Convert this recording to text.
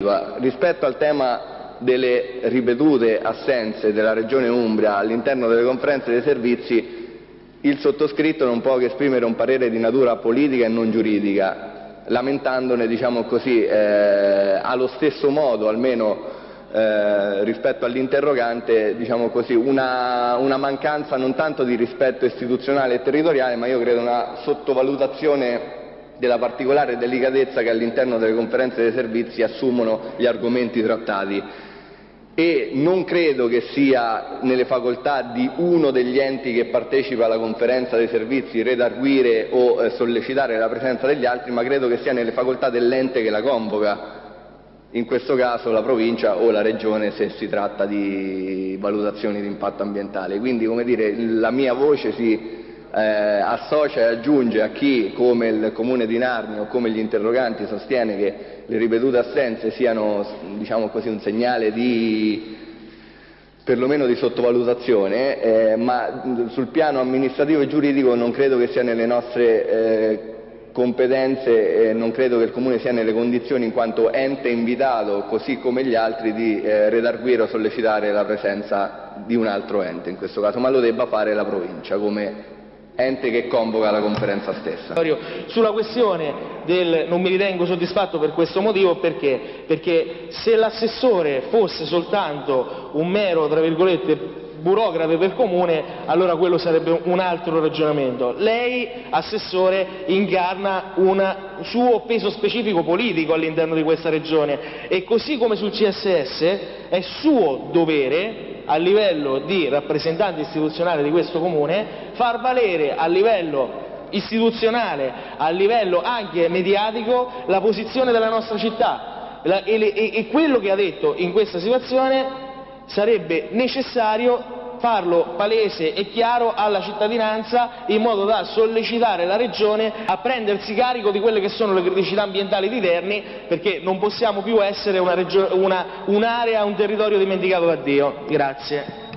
Rispetto al tema delle ripetute assenze della Regione Umbria all'interno delle conferenze dei servizi, il sottoscritto non può che esprimere un parere di natura politica e non giuridica, lamentandone diciamo così, eh, allo stesso modo, almeno eh, rispetto all'interrogante, diciamo una, una, mancanza non tanto di rispetto istituzionale e territoriale, ma io credo una sottovalutazione della particolare delicatezza che all'interno delle conferenze dei servizi assumono gli argomenti trattati e non credo che sia nelle facoltà di uno degli enti che partecipa alla conferenza dei servizi redarguire o eh, sollecitare la presenza degli altri, ma credo che sia nelle facoltà dell'ente che la convoca, in questo caso la provincia o la regione se si tratta di valutazioni di impatto ambientale. Quindi come dire, la mia voce si eh, associa e aggiunge a chi, come il Comune di Narni o come gli interroganti, sostiene che le ripetute assenze siano diciamo così, un segnale di perlomeno di sottovalutazione, eh, ma sul piano amministrativo e giuridico non credo che sia nelle nostre eh, competenze e non credo che il Comune sia nelle condizioni, in quanto ente invitato, così come gli altri, di eh, redarguire o sollecitare la presenza di un altro ente in questo caso, ma lo debba fare la provincia come ente che convoca la conferenza stessa. Sulla questione del non mi ritengo soddisfatto per questo motivo perché? Perché se l'assessore fosse soltanto un mero, tra virgolette, burocrate del comune, allora quello sarebbe un altro ragionamento. Lei, assessore, incarna un suo peso specifico politico all'interno di questa regione e così come sul CSS è suo dovere a livello di rappresentante istituzionale di questo Comune, far valere a livello istituzionale, a livello anche mediatico, la posizione della nostra città. E quello che ha detto in questa situazione sarebbe necessario farlo palese e chiaro alla cittadinanza in modo da sollecitare la Regione a prendersi carico di quelle che sono le criticità ambientali di Terni perché non possiamo più essere un'area, un territorio dimenticato da Dio. Grazie.